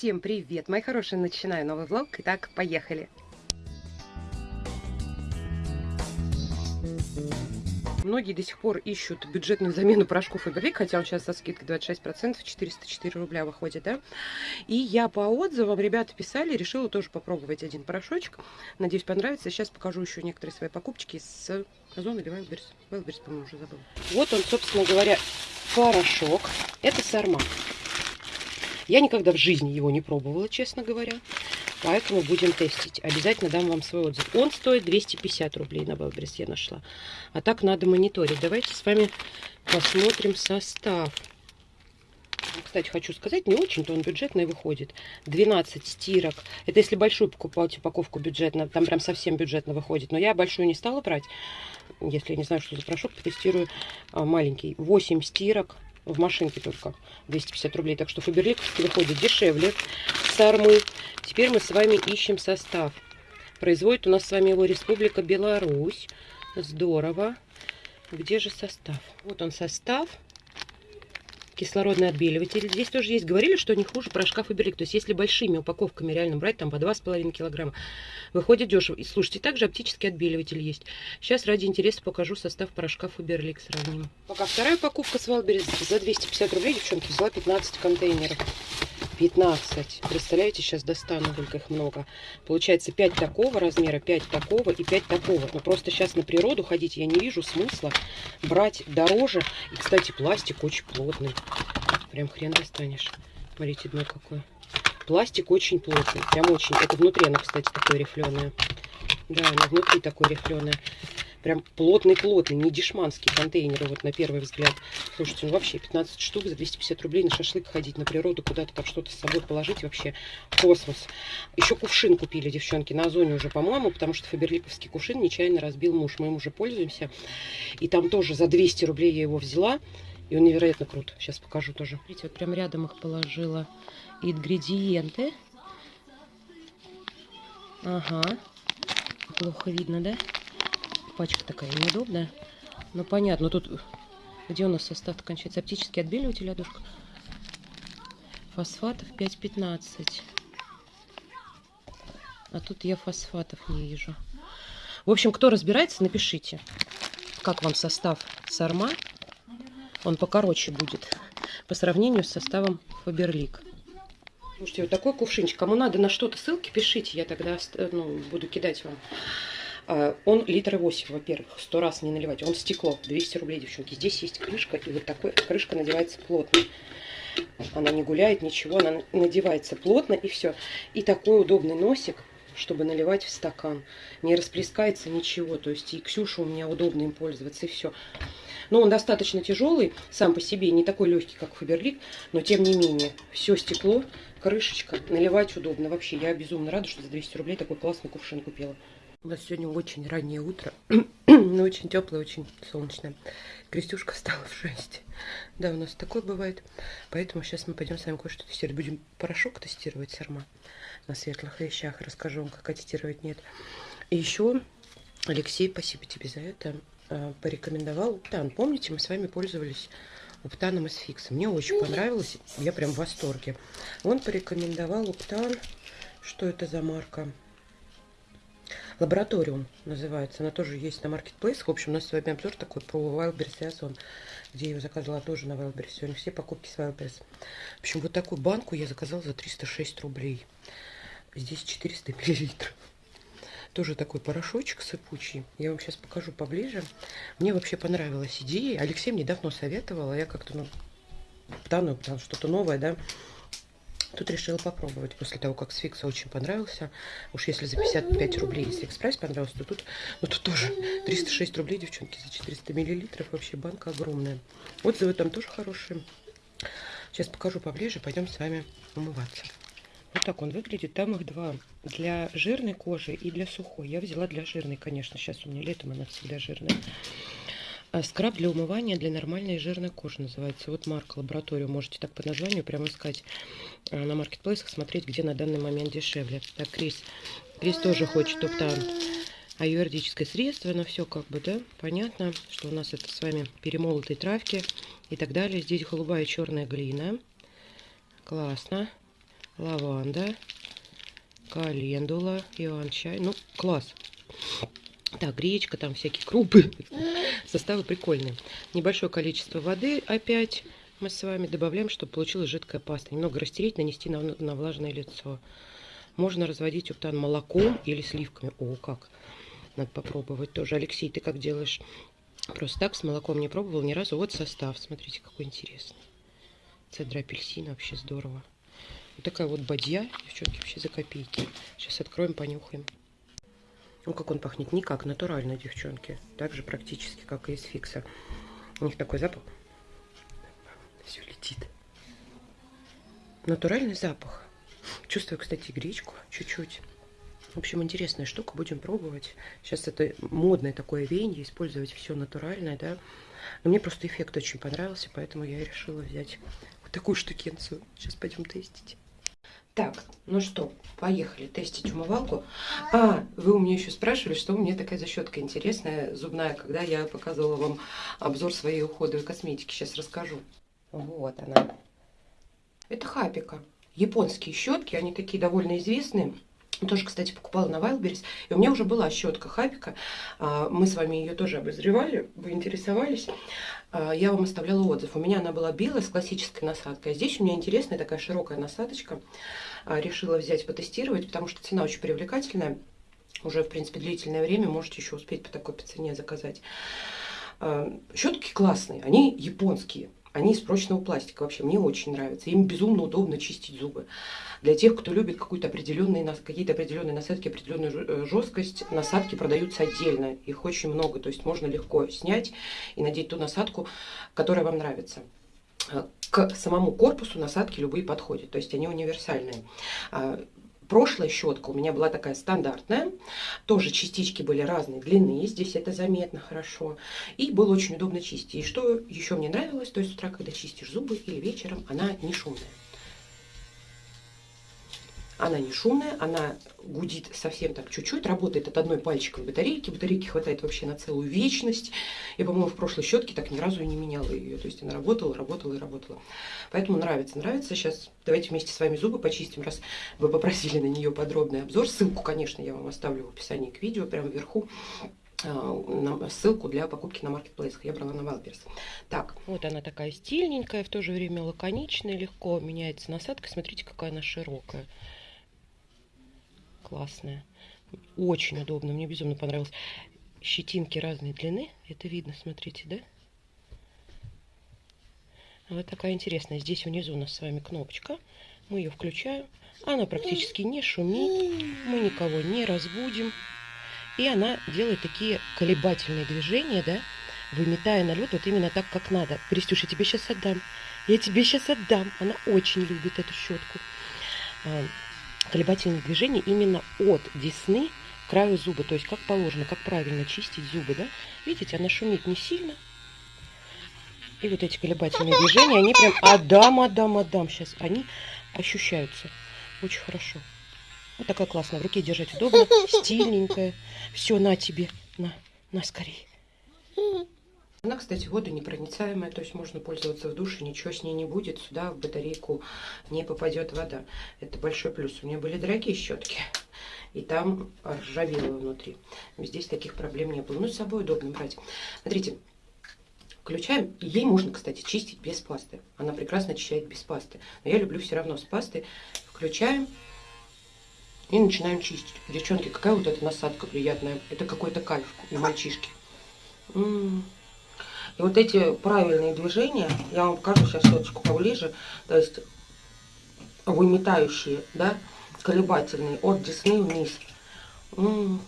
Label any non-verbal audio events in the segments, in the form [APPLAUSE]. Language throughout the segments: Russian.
Всем привет, мои хорошие, начинаю новый влог. Итак, поехали. Многие до сих пор ищут бюджетную замену порошков Фаберлик, хотя он сейчас со скидкой 26%, 404 рубля выходит, да. И я по отзывам, ребята писали, решила тоже попробовать один порошочек. Надеюсь, понравится. Сейчас покажу еще некоторые свои покупочки с Озон или Wildberries. Wildberries, по-моему, уже забыл. Вот он, собственно говоря, порошок. Это Сарма. Я никогда в жизни его не пробовала, честно говоря. Поэтому будем тестить. Обязательно дам вам свой отзыв. Он стоит 250 рублей на Wildberries я нашла. А так надо мониторить. Давайте с вами посмотрим состав. Кстати, хочу сказать, не очень-то он бюджетный выходит. 12 стирок. Это если большую покупать упаковку бюджетно, там прям совсем бюджетно выходит. Но я большую не стала брать. Если я не знаю, что за порошок, потестирую а, маленький. 8 стирок в машинке только 250 рублей. Так что Фаберлик выходит дешевле сармы. Теперь мы с вами ищем состав. Производит у нас с вами его Республика Беларусь. Здорово. Где же состав? Вот он состав кислородный отбеливатель. Здесь тоже есть. Говорили, что не хуже порошка Фаберлик. То есть, если большими упаковками реально брать, там по 2,5 килограмма, выходит дешево. И слушайте, также оптический отбеливатель есть. Сейчас ради интереса покажу состав порошка Фаберлик. Сравним. Пока вторая покупка с Валберис за 250 рублей, девчонки, взяла 15 контейнеров. 15. Представляете, сейчас достану, только их много. Получается 5 такого размера, 5 такого и 5 такого. Но просто сейчас на природу ходить я не вижу смысла брать дороже. И, кстати, пластик очень плотный. Прям хрен достанешь. Смотрите, дно какое. Пластик очень плотный. Прям очень. Это внутри оно, кстати, такое рифленое. Да, оно внутри такое рифленое. Прям плотный-плотный, не дешманский контейнер, вот на первый взгляд. Слушайте, ну вообще 15 штук за 250 рублей на шашлык ходить, на природу куда-то там что-то с собой положить, вообще космос. Еще кувшин купили, девчонки, на Озоне уже, по-моему, потому что фаберликовский кувшин нечаянно разбил муж. Мы им уже пользуемся. И там тоже за 200 рублей я его взяла. И он невероятно крут. Сейчас покажу тоже. Видите, вот прям рядом их положила ингредиенты. Ага. Плохо видно, да? Пачка такая неудобная. Ну, понятно. Тут где у нас состав кончается? Оптический отбеливатель, ладушка. Фосфатов 5,15. А тут я фосфатов не вижу. В общем, кто разбирается, напишите, как вам состав Сарма. Он покороче будет по сравнению с составом Фаберлик. Слушайте, вот такой кувшинчик. Кому надо на что-то ссылки, пишите. Я тогда ну, буду кидать вам. А, он литра 8, во-первых, сто раз не наливать. Он стекло, 200 рублей, девчонки. Здесь есть крышка, и вот такой крышка надевается плотно. Она не гуляет, ничего, она надевается плотно, и все. И такой удобный носик, чтобы наливать в стакан. Не расплескается ничего, то есть и Ксюша у меня удобно им пользоваться, и все. Но он достаточно тяжелый, сам по себе, не такой легкий, как Фаберлик, но тем не менее, все стекло, крышечка, наливать удобно. Вообще, я безумно рада, что за 200 рублей такой классный кувшин купила. У нас сегодня очень раннее утро, [CLEARS THROAT] но очень теплое, очень солнечное. Крестюшка встала в 6. Да, у нас такое бывает. Поэтому сейчас мы пойдем с вами кое-что тестировать. Будем порошок тестировать сарма на светлых вещах. Расскажу вам, как тестировать нет. И еще Алексей, спасибо тебе за это, а, порекомендовал Уптан. Помните, мы с вами пользовались Уптаном из Фикса. Мне очень понравилось, я прям в восторге. Он порекомендовал Уптан, что это за марка? Лабораториум называется. Она тоже есть на маркетплейсах. В общем, у нас с вами обзор такой про Wildberries и Озон, где я ее заказала тоже на Wildberries. Сегодня все покупки с Wildberries. В общем, вот такую банку я заказала за 306 рублей. Здесь 400 миллилитров. Тоже такой порошочек сыпучий. Я вам сейчас покажу поближе. Мне вообще понравилась идея. Алексей мне давно советовал, а я как-то, ну, потому что-то новое, да. Тут решила попробовать после того, как с очень понравился. Уж если за 55 рублей, если Экспресс понравился, то тут, ну, тут тоже 306 рублей, девчонки, за 400 миллилитров. Вообще банка огромная. Отзывы там тоже хорошие. Сейчас покажу поближе, пойдем с вами умываться. Вот так он выглядит. Там их два. Для жирной кожи и для сухой. Я взяла для жирной, конечно. Сейчас у меня летом она всегда жирная. А скраб для умывания для нормальной жирной кожи называется. Вот марка лабораторию. Можете так по названию прямо искать а, на маркетплейсах, смотреть, где на данный момент дешевле. Так, Крис. Крис тоже хочет оптан аюрведическое средство, но все как бы, да, понятно, что у нас это с вами перемолотые травки и так далее. Здесь голубая и черная глина. Классно. лаванда, календула, иван-чай. Ну, класс. Так, гречка, там всякие крупы. [LAUGHS] Составы прикольные. Небольшое количество воды опять мы с вами добавляем, чтобы получилась жидкая паста. Немного растереть, нанести на, на влажное лицо. Можно разводить уптан молоком или сливками. О, как! Надо попробовать тоже. Алексей, ты как делаешь? Просто так с молоком не пробовал ни разу. Вот состав. Смотрите, какой интересный. Цедра апельсина. Вообще здорово. Вот такая вот бадья. Девчонки, вообще за копейки. Сейчас откроем, понюхаем. Ну, как он пахнет? Никак, натурально, девчонки. Так же практически, как и из фикса. У них такой запах. Все летит. Натуральный запах. Чувствую, кстати, гречку чуть-чуть. В общем, интересная штука, будем пробовать. Сейчас это модное такое веяние, использовать все натуральное, да. Но мне просто эффект очень понравился, поэтому я решила взять вот такую штукенцию. Сейчас пойдем тестить. Так, ну что, поехали тестить умывалку. А, вы у меня еще спрашивали, что у меня такая защетка интересная, зубная, когда я показывала вам обзор своей уходовой косметики. Сейчас расскажу. Вот она. Это Хапика. Японские щетки, они такие довольно известные. Тоже, кстати, покупала на Wildberries. И у меня уже была щетка Хапика. А, мы с вами ее тоже обозревали, вы интересовались. А, я вам оставляла отзыв. У меня она была белая с классической насадкой. А здесь у меня интересная такая широкая насадочка. А, решила взять, потестировать, потому что цена очень привлекательная. Уже, в принципе, длительное время можете еще успеть по такой цене заказать. Щетки классные, они японские. Они из прочного пластика вообще, мне очень нравятся. Им безумно удобно чистить зубы. Для тех, кто любит какие-то определенные насадки, определенную э, жесткость, насадки продаются отдельно. Их очень много, то есть можно легко снять и надеть ту насадку, которая вам нравится а, к самому корпусу насадки любые подходят, то есть они универсальные. Прошлая щетка у меня была такая стандартная, тоже частички были разной длины, здесь это заметно хорошо, и было очень удобно чистить. И что еще мне нравилось, то есть с утра, когда чистишь зубы или вечером, она не шумная. Она не шумная, она гудит совсем так чуть-чуть, работает от одной пальчиковой батарейки. Батарейки хватает вообще на целую вечность. Я, по-моему, в прошлой щетке так ни разу и не меняла ее. То есть она работала, работала и работала. Поэтому нравится, нравится. Сейчас давайте вместе с вами зубы почистим, раз вы попросили на нее подробный обзор. Ссылку, конечно, я вам оставлю в описании к видео, прямо вверху а, ссылку для покупки на маркетплейсах. Я брала на Wildberries. Так, вот она такая стильненькая, в то же время лаконичная, легко меняется насадка. Смотрите, какая она широкая классная. Очень удобно, мне безумно понравилось. Щетинки разной длины, это видно, смотрите, да? Вот такая интересная. Здесь внизу у нас с вами кнопочка. Мы ее включаем. Она практически не шумит. Мы никого не разбудим. И она делает такие колебательные движения, да, выметая на вот именно так, как надо. Пристюш, я тебе сейчас отдам. Я тебе сейчас отдам. Она очень любит эту щетку. Колебательные движения именно от десны к краю зуба. То есть как положено, как правильно чистить зубы. Да? Видите, она шумит не сильно. И вот эти колебательные движения, они прям адам, адам, адам. Сейчас они ощущаются. Очень хорошо. Вот такая классная. В руке держать удобно, стильненькая. Все, на тебе. На, на скорее. Она, кстати, водонепроницаемая, то есть можно пользоваться в душе, ничего с ней не будет, сюда в батарейку не попадет вода. Это большой плюс. У меня были дорогие щетки, и там ржавело внутри. Здесь таких проблем не было. Ну, с собой удобно брать. Смотрите, включаем. Ей можно, кстати, чистить без пасты. Она прекрасно очищает без пасты. Но я люблю все равно с пастой. Включаем и начинаем чистить. Девчонки, какая вот эта насадка приятная. Это какой-то кайф для мальчишки. М -м -м. И вот эти правильные движения, я вам покажу сейчас ссылочку поближе, то есть выметающие, да, колебательные от десны вниз. М -м -м,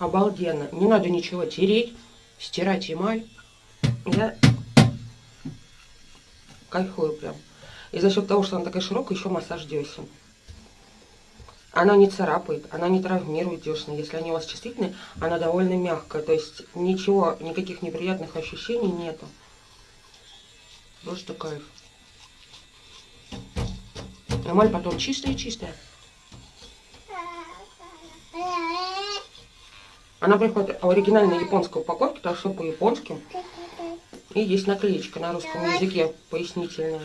обалденно. Не надо ничего тереть, стирать эмаль. Я кайфую прям. И за счет того, что она такая широкая, еще массаж десен. Она не царапает, она не травмирует десны. Если они у вас чувствительные, она довольно мягкая. То есть ничего, никаких неприятных ощущений нету. Просто кайф. Эмаль потом чистая-чистая. Она приходит в оригинальной японской упаковке, так что по-японски. И есть наклеечка на русском языке пояснительная.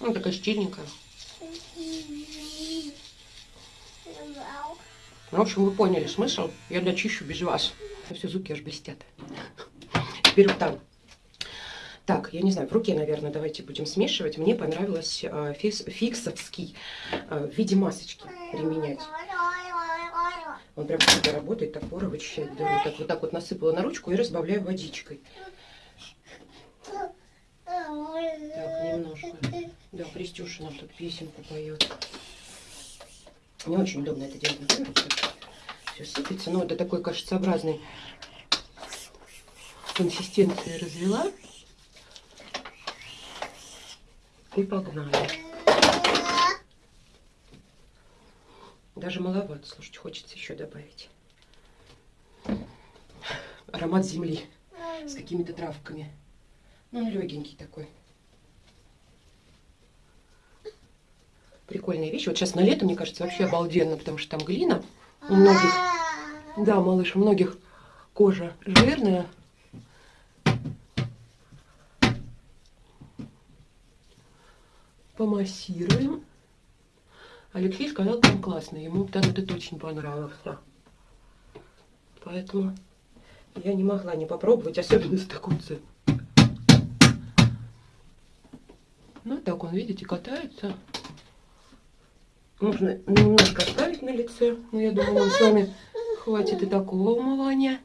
-м. Ну, такая стильненькая. Ну, в общем, вы поняли смысл. Я дочищу без вас. Все зубки аж блестят. Теперь там. Так, я не знаю, в руке, наверное, давайте будем смешивать. Мне понравилось э, фикс, фиксовский э, в виде масочки применять. Он прям всегда работает, так вычищать. Да, вот, так, вот так вот насыпала на ручку и разбавляю водичкой. Так, немножко. Да, Крестюша нам тут песенку поет. Не очень удобно это делать. Все сыпется. Но это такой кашицеобразный консистенции развела. И погнали. Даже маловато, слушайте, хочется еще добавить. Аромат земли с какими-то травками. Ну, он легенький такой. Прикольная вещь. Вот сейчас на лето, мне кажется, вообще обалденно, потому что там глина. У многих, да, малыш, у многих кожа жирная. Помассируем. Алексей сказал, там классно. Ему там это очень понравилось. Поэтому я не могла не попробовать, особенно за такую цену. Ну, так он, видите, катается. Можно немножко оставить на лице. Но я думаю, нам с вами хватит и такого умывания.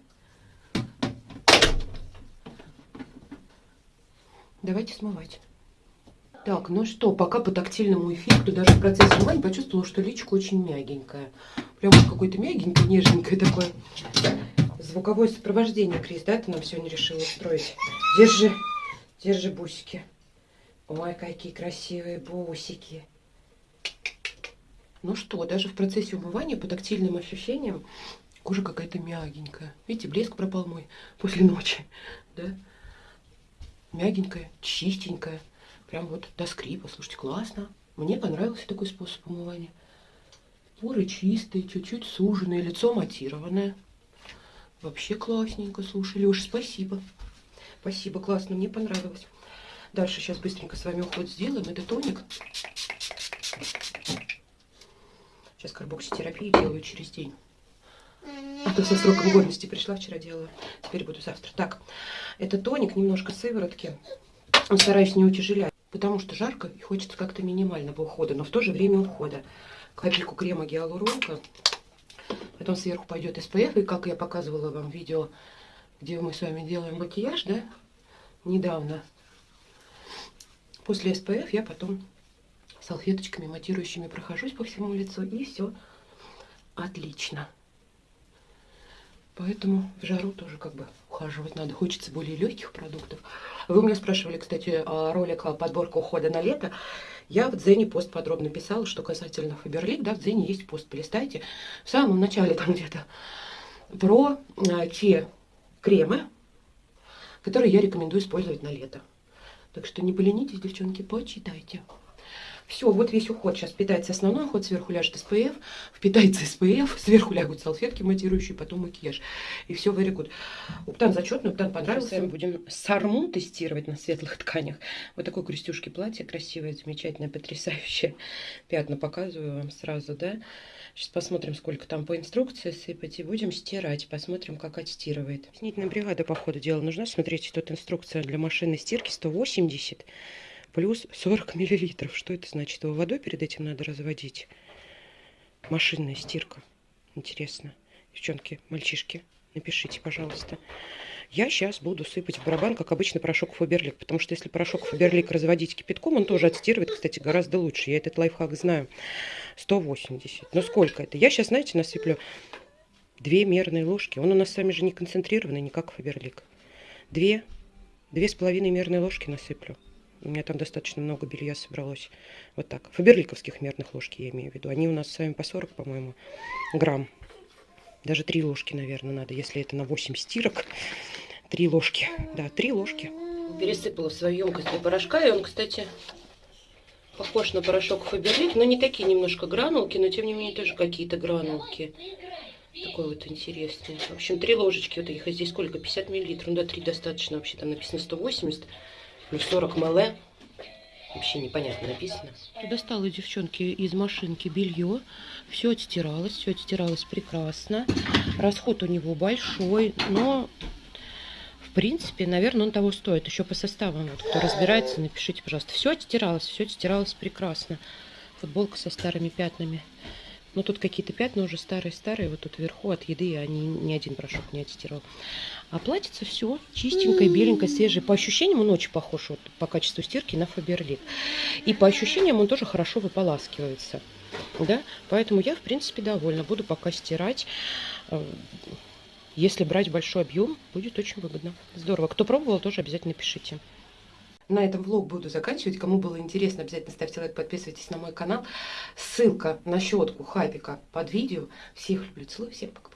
Давайте смывать. Так, ну что, пока по тактильному эффекту, даже в процессе умывания почувствовала, что личка очень мягенькая. Прям какое-то мягенькое, нежненькое такое. Звуковое сопровождение, Крис, да, ты нам сегодня решила устроить? Держи, держи бусики. Ой, какие красивые бусики. Ну что, даже в процессе умывания по тактильным ощущениям кожа какая-то мягенькая. Видите, блеск пропал мой после ночи, да? Мягенькая, чистенькая. Прям вот до скрипа. Слушайте, классно. Мне понравился такой способ умывания. Поры чистые, чуть-чуть суженные, лицо матированное. Вообще классненько. Слушай, Леша, спасибо. Спасибо, классно, мне понравилось. Дальше сейчас быстренько с вами уход сделаем. Это тоник. Сейчас карбокситерапию делаю через день. А то со сроком годности пришла, вчера делала. Теперь буду завтра. Так, это тоник, немножко сыворотки. Стараюсь не утяжелять, потому что жарко и хочется как-то минимального ухода, но в то же время ухода. Капельку крема гиалуронка. Потом сверху пойдет SPF. И как я показывала вам видео, где мы с вами делаем макияж, да, недавно. После SPF я потом салфеточками матирующими прохожусь по всему лицу, и все отлично. Поэтому в жару тоже как бы ухаживать надо. Хочется более легких продуктов. Вы меня спрашивали, кстати, ролик подборка ухода на лето. Я в Дзене пост подробно писала, что касательно Фаберлик, да, в Дзене есть пост, полистайте. В самом начале там где-то про а, те кремы, которые я рекомендую использовать на лето. Так что не поленитесь, девчонки, почитайте. Все, вот весь уход сейчас питается основной уход, сверху ляжет SPF, впитается SPF, [LAUGHS] сверху лягут салфетки матирующие, потом макияж. И все very good. Уптан зачетный, Уптан понравился. Мы будем сарму тестировать на светлых [LAUGHS] тканях. Вот такой крестюшки платье красивое, замечательное, потрясающее. Пятна показываю вам сразу, да. Сейчас посмотрим, сколько там по инструкции сыпать, и будем стирать. Посмотрим, как отстирывает. Снительная бригада, по ходу дела, нужна. Смотрите, тут инструкция для машинной стирки 180 плюс 40 миллилитров. Что это значит? Его водой перед этим надо разводить? Машинная стирка. Интересно. Девчонки, мальчишки, напишите, пожалуйста. Я сейчас буду сыпать в барабан, как обычно, порошок Фаберлик. Потому что если порошок Фаберлик разводить кипятком, он тоже отстирывает, кстати, гораздо лучше. Я этот лайфхак знаю. 180. Но сколько это? Я сейчас, знаете, насыплю две мерные ложки. Он у нас с вами же не концентрированный, не как Фаберлик. Две, две с половиной мерные ложки насыплю. У меня там достаточно много белья собралось. Вот так. Фаберликовских мерных ложки я имею в виду. Они у нас с вами по 40, по-моему, грамм. Даже три ложки, наверное, надо, если это на 8 стирок. Три ложки. Да, три ложки. Пересыпала в свою емкость для порошка. И он, кстати, похож на порошок Фаберлик, но не такие немножко гранулки, но тем не менее тоже какие-то гранулки. Такой вот интересный. В общем, три ложечки вот их. А здесь сколько? 50 миллилитров. Ну да, три достаточно вообще. Там написано 180 плюс 40 мл. Вообще непонятно написано. Достала девчонки из машинки белье. Все отстиралось, все отстиралось прекрасно. Расход у него большой, но в принципе, наверное, он того стоит. Еще по составам, вот, кто разбирается, напишите, пожалуйста. Все отстиралось, все отстиралось прекрасно. Футболка со старыми пятнами. Но тут какие-то пятна уже старые-старые, вот тут вверху от еды они ни один порошок не отстирал. А платьице все чистенькое, беленькое, свежее. По ощущениям он очень похож вот, по качеству стирки на Фаберлик. И по ощущениям он тоже хорошо выполаскивается. Да? Поэтому я, в принципе, довольна. Буду пока стирать. Э, если брать большой объем, будет очень выгодно. Здорово. Кто пробовал, тоже обязательно пишите. На этом влог буду заканчивать. Кому было интересно, обязательно ставьте лайк, подписывайтесь на мой канал. Ссылка на щетку Хапика под видео. Всех люблю, целую, всем пока.